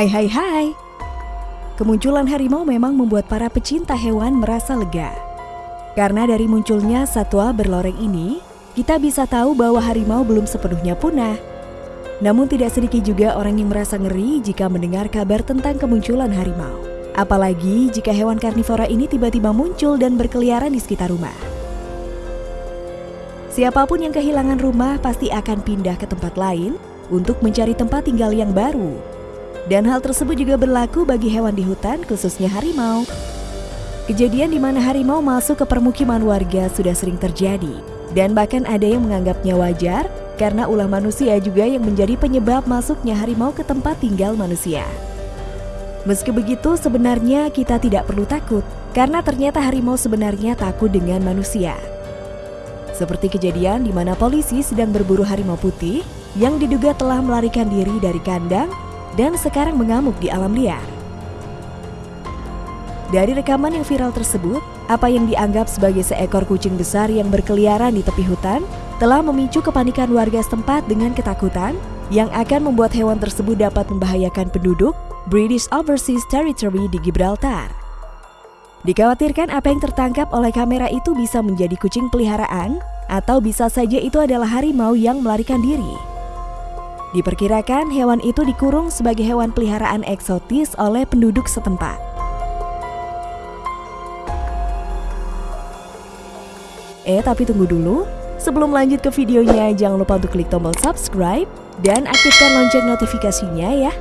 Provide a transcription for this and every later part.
Hai hai hai. Kemunculan harimau memang membuat para pecinta hewan merasa lega. Karena dari munculnya satwa berloreng ini, kita bisa tahu bahwa harimau belum sepenuhnya punah. Namun tidak sedikit juga orang yang merasa ngeri jika mendengar kabar tentang kemunculan harimau. Apalagi jika hewan karnivora ini tiba-tiba muncul dan berkeliaran di sekitar rumah. Siapa pun yang kehilangan rumah pasti akan pindah ke tempat lain untuk mencari tempat tinggal yang baru. Dan hal tersebut juga berlaku bagi hewan di hutan, khususnya harimau. Kejadian di mana harimau masuk ke permukiman warga sudah sering terjadi, dan bahkan ada yang menganggapnya wajar karena ulah manusia juga yang menjadi penyebab masuknya harimau ke tempat tinggal manusia. Meski begitu, sebenarnya kita tidak perlu takut karena ternyata harimau sebenarnya takut dengan manusia. Seperti kejadian di mana polisi sedang berburu harimau putih yang diduga telah melarikan diri dari kandang dan sekarang mengamuk di alam liar. Dari rekaman yang viral tersebut, apa yang dianggap sebagai seekor kucing besar yang berkeliaran di tepi hutan telah memicu kepanikan warga setempat dengan ketakutan yang akan membuat hewan tersebut dapat membahayakan penduduk British Overseas Territory di Gibraltar. Dikhawatirkan apa yang tertangkap oleh kamera itu bisa menjadi kucing peliharaan atau bisa saja itu adalah harimau yang melarikan diri. Diperkirakan hewan itu dikurung sebagai hewan peliharaan eksotis oleh penduduk setempat. Eh, tapi tunggu dulu. Sebelum lanjut ke videonya, jangan lupa untuk klik tombol subscribe dan aktifkan lonceng notifikasinya ya.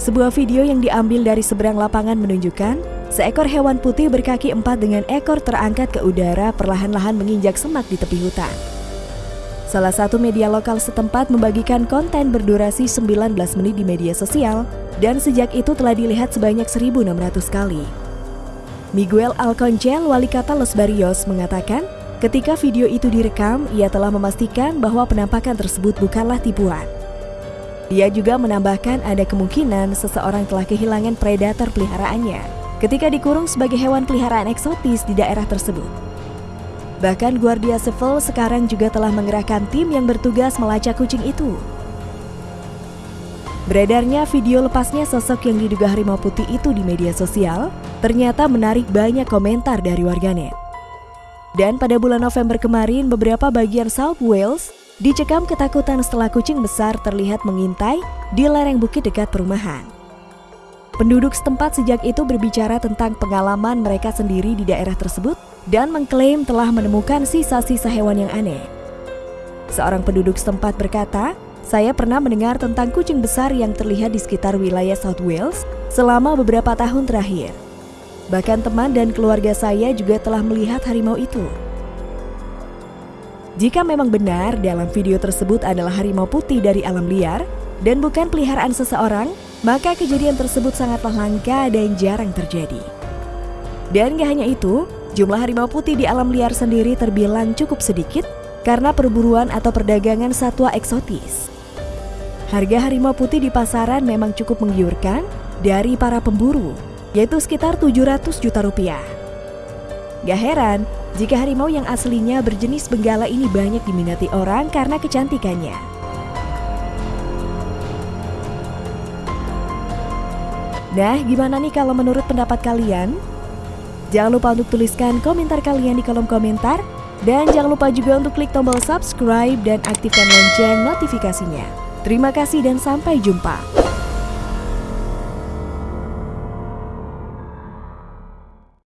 Sebuah video yang diambil dari seberang lapangan menunjukkan Seekor hewan putih berkaki empat dengan ekor terangkat ke udara perlahan-lahan menginjak semak di tepi hutan. Salah satu media lokal setempat membagikan konten berdurasi 19 menit di media sosial dan sejak itu telah dilihat sebanyak 1.600 kali. Miguel Alconcel, wali kota Los Barrios, mengatakan ketika video itu direkam, ia telah memastikan bahwa penampakan tersebut bukanlah tipuan. Dia juga menambahkan ada kemungkinan seseorang telah kehilangan predator peliharaannya ketika dikurung sebagai hewan peliharaan eksotis di daerah tersebut. Bahkan Guardia Civil sekarang juga telah mengerahkan tim yang bertugas melacak kucing itu. Beredarnya video lepasnya sosok yang diduga harimau putih itu di media sosial ternyata menarik banyak komentar dari warganet. Dan pada bulan November kemarin, beberapa bagian South Wales dicekam ketakutan setelah kucing besar terlihat mengintai di lereng bukit dekat perumahan. Penduduk setempat sejak itu berbicara tentang pengalaman mereka sendiri di daerah tersebut dan mengklaim telah menemukan sisa-sisa hewan yang aneh. Seorang penduduk setempat berkata, saya pernah mendengar tentang kucing besar yang terlihat di sekitar wilayah South Wales selama beberapa tahun terakhir. Bahkan teman dan keluarga saya juga telah melihat harimau itu. Jika memang benar dalam video tersebut adalah harimau putih dari alam liar dan bukan peliharaan seseorang, maka kejadian tersebut sangatlah langka dan jarang terjadi. Dan gak hanya itu, jumlah harimau putih di alam liar sendiri terbilang cukup sedikit karena perburuan atau perdagangan satwa eksotis. Harga harimau putih di pasaran memang cukup menggiurkan dari para pemburu, yaitu sekitar 700 juta rupiah. Gak heran jika harimau yang aslinya berjenis benggala ini banyak diminati orang karena kecantikannya. Nah, gimana nih kalau menurut pendapat kalian? Jangan lupa untuk tuliskan komentar kalian di kolom komentar. Dan jangan lupa juga untuk klik tombol subscribe dan aktifkan lonceng notifikasinya. Terima kasih dan sampai jumpa.